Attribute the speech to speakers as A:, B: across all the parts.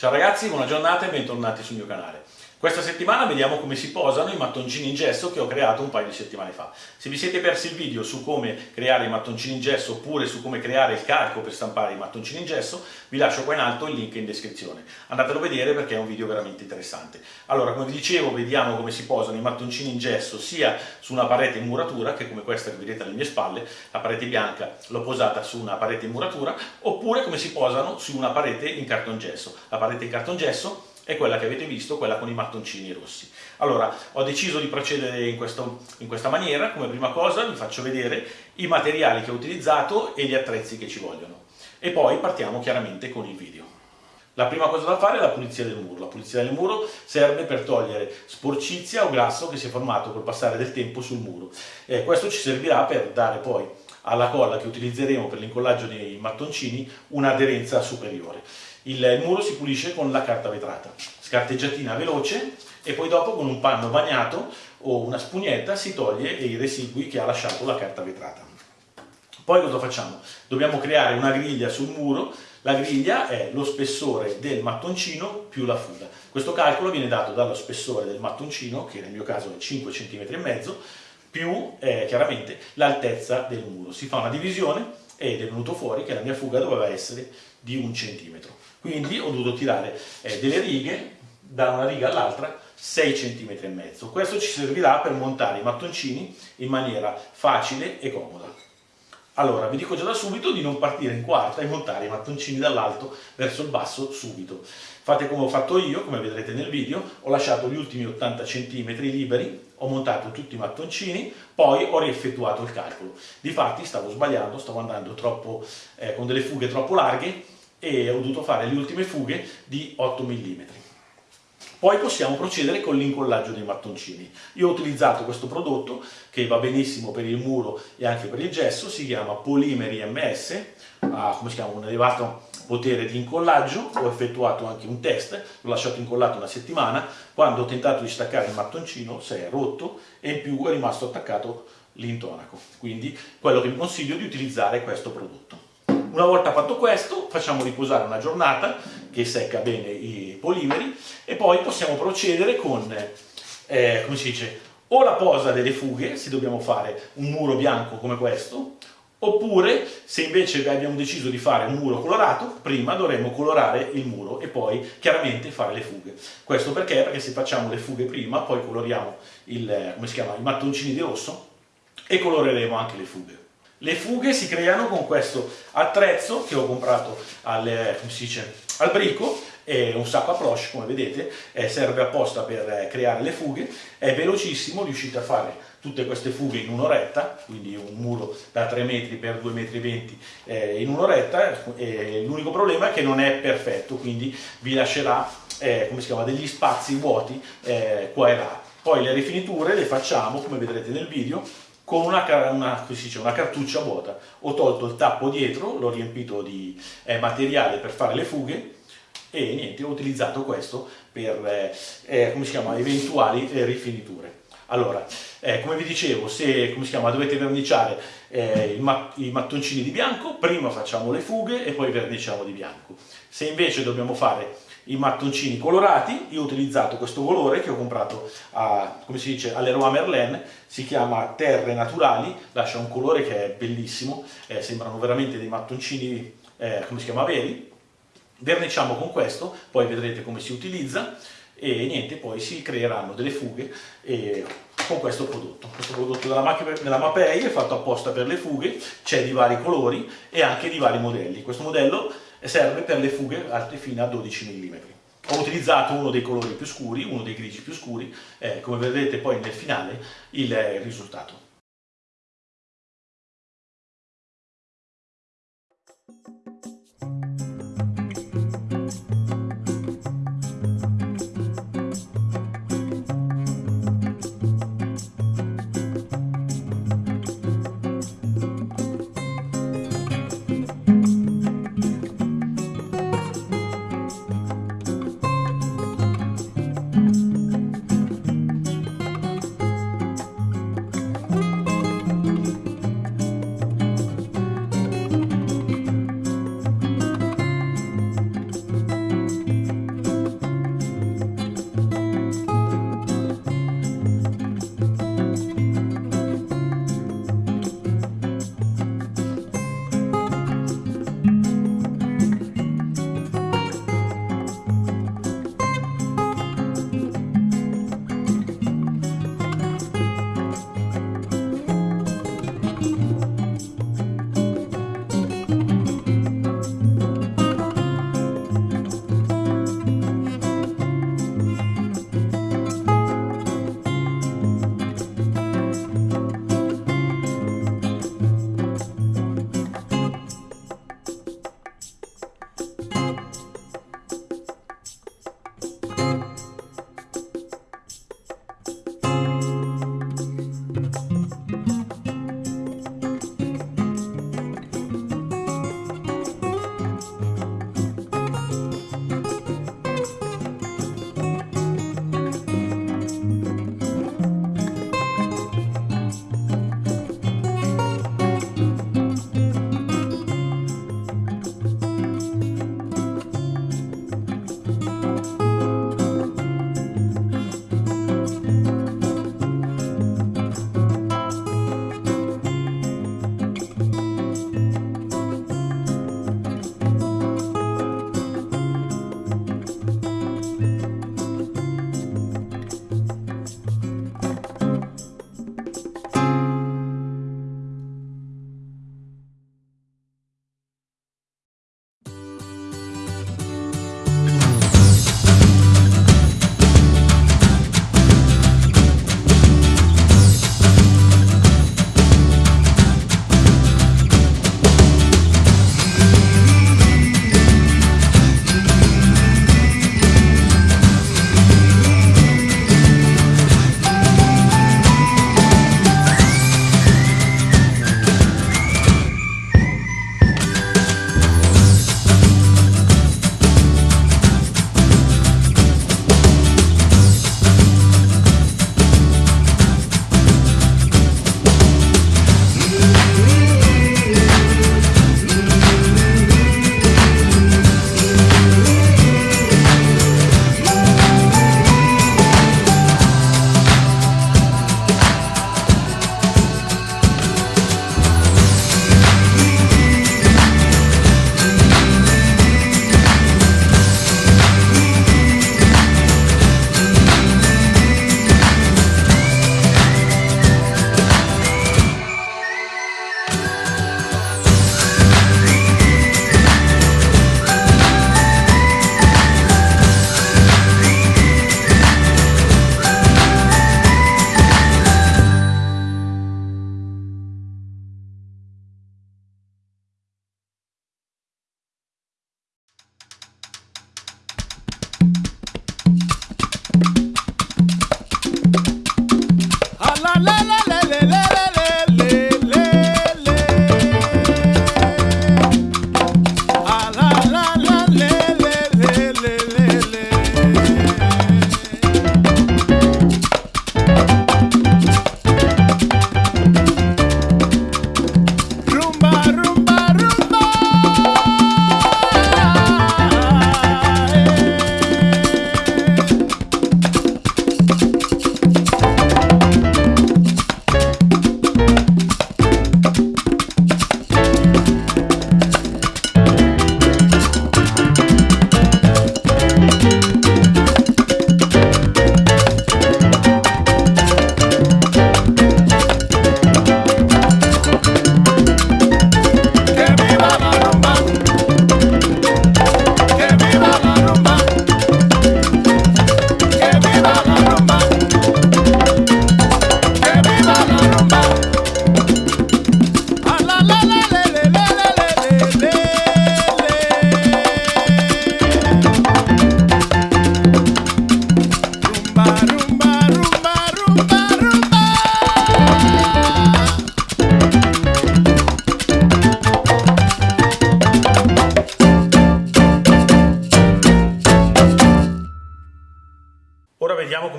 A: Ciao ragazzi, buona giornata e bentornati sul mio canale. Questa settimana vediamo come si posano i mattoncini in gesso che ho creato un paio di settimane fa. Se vi siete persi il video su come creare i mattoncini in gesso oppure su come creare il calco per stampare i mattoncini in gesso, vi lascio qua in alto il link in descrizione. Andatelo a vedere perché è un video veramente interessante. Allora, come vi dicevo, vediamo come si posano i mattoncini in gesso sia su una parete in muratura, che come questa che vedete alle mie spalle, la parete bianca l'ho posata su una parete in muratura, oppure come si posano su una parete in cartongesso. La parete in cartongesso è quella che avete visto, quella con i mattoncini rossi. Allora, ho deciso di procedere in, questo, in, questa maniera, come prima cosa vi faccio vedere i materiali che ho utilizzato e gli attrezzi che ci vogliono. E poi partiamo chiaramente con il video. La prima cosa da fare è la pulizia del muro. La pulizia del muro serve per togliere sporcizia o grasso che si è formato col passare del tempo sul muro. Eh, questo ci servirà per dare poi alla colla che utilizzeremo per l'incollaggio dei mattoncini un'aderenza superiore. Il muro si pulisce con la carta vetrata, scarteggiatina veloce e poi dopo con un panno bagnato o una spugnetta si toglie i residui che ha lasciato la carta vetrata. Poi cosa facciamo? Dobbiamo creare una griglia sul muro, la griglia è lo spessore del mattoncino più la fuga. Questo calcolo viene dato dallo spessore del mattoncino, che nel mio caso è 5 cm e mezzo, più eh, chiaramente l'altezza del muro. Si fa una divisione ed è venuto fuori che la mia fuga doveva essere di un centimetro. Quindi ho dovuto tirare eh, delle righe da una riga all'altra 6 cm e mezzo. Questo ci servirà per montare i mattoncini in maniera facile e comoda. Allora, vi dico già da subito di non partire in quarta e montare i mattoncini dall'alto verso il basso subito. Fate come ho fatto io, come vedrete nel video, ho lasciato gli ultimi 80 cm liberi, ho montato tutti i mattoncini, poi ho rieffettuato il calcolo. Difatti stavo sbagliando, stavo andando troppo, eh, con delle fughe troppo larghe e ho dovuto fare le ultime fughe di 8 mm. Poi possiamo procedere con l'incollaggio dei mattoncini. Io ho utilizzato questo prodotto che va benissimo per il muro e anche per il gesso, si chiama Polimeri MS, ha chiama, un elevato potere di incollaggio, ho effettuato anche un test, l'ho lasciato incollato una settimana, quando ho tentato di staccare il mattoncino si è rotto e in più è rimasto attaccato l'intonaco. Quindi quello che vi consiglio è di utilizzare questo prodotto. Una volta fatto questo facciamo riposare una giornata che secca bene i polimeri e poi possiamo procedere con, eh, come si dice, o la posa delle fughe, se dobbiamo fare un muro bianco come questo, oppure se invece abbiamo deciso di fare un muro colorato, prima dovremo colorare il muro e poi chiaramente fare le fughe. Questo perché? Perché se facciamo le fughe prima, poi coloriamo il, si chiama, i mattoncini di rosso e coloreremo anche le fughe. Le fughe si creano con questo attrezzo che ho comprato al, dice, al brico, è un sacco a come vedete, eh, serve apposta per eh, creare le fughe, è velocissimo, riuscite a fare tutte queste fughe in un'oretta, quindi un muro da 3 metri per 2 metri 20 eh, in un'oretta, l'unico problema è che non è perfetto, quindi vi lascerà eh, come si chiama, degli spazi vuoti eh, qua e là. Poi le rifiniture le facciamo, come vedrete nel video, con una, una, dice, una, cartuccia vuota. Ho tolto il tappo dietro, l'ho riempito di eh, materiale per fare le fughe e niente, ho utilizzato questo per eh, eh, chiama, eventuali eh, rifiniture. Allora, eh, come vi dicevo, se chiama, dovete verniciare eh, mat i mattoncini di bianco, prima facciamo le fughe e poi verniciamo di bianco. Se invece dobbiamo fare i mattoncini colorati, io ho utilizzato questo colore che ho comprato a, come si dice, all'Eroa Merlin, si chiama Terre Naturali, lascia un colore che è bellissimo, eh, sembrano veramente dei mattoncini, eh, come si chiama, veri. Verniciamo con questo, poi vedrete come si utilizza e niente, poi si creeranno delle fughe e, con questo prodotto. Questo prodotto della, della Mapei è fatto apposta per le fughe, c'è di vari colori e anche di vari modelli. Questo modello e serve per le fughe alte fino a 12 mm. Ho utilizzato uno dei colori più scuri, uno dei grigi più scuri, eh, come vedrete poi nel finale il risultato.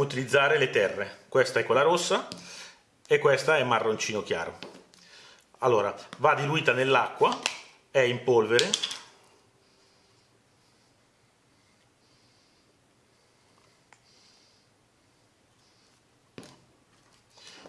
A: Utilizzare le terre. Questa è quella rossa e questa è marroncino chiaro. Allora, va diluita nell'acqua, è in polvere.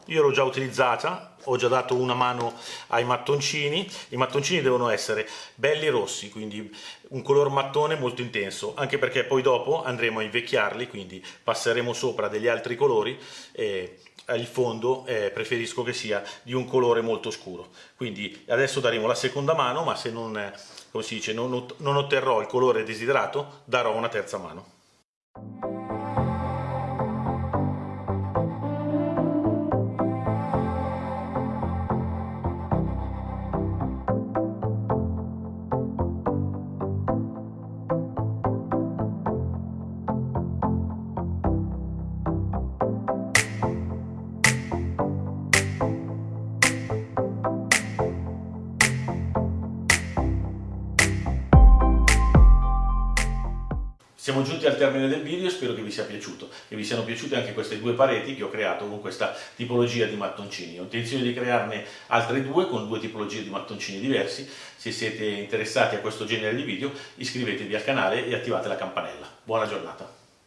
A: Io l'ho già utilizzata, ho già dato una mano ai mattoncini. I mattoncini devono essere belli rossi, quindi un color mattone molto intenso, anche perché poi dopo andremo a invecchiarli, quindi passeremo sopra degli altri colori e il fondo eh, preferisco che sia di un colore molto scuro. Quindi adesso daremo la seconda mano, ma se non, si dice, non, non otterrò il colore desiderato, darò una terza mano. Siamo giunti al termine del video, spero che vi sia piaciuto, che vi siano piaciute anche queste due pareti che ho creato con questa tipologia di mattoncini. Ho intenzione di crearne altre due con due tipologie di mattoncini diversi. Se siete interessati a questo genere di video iscrivetevi al canale e attivate la campanella. Buona giornata!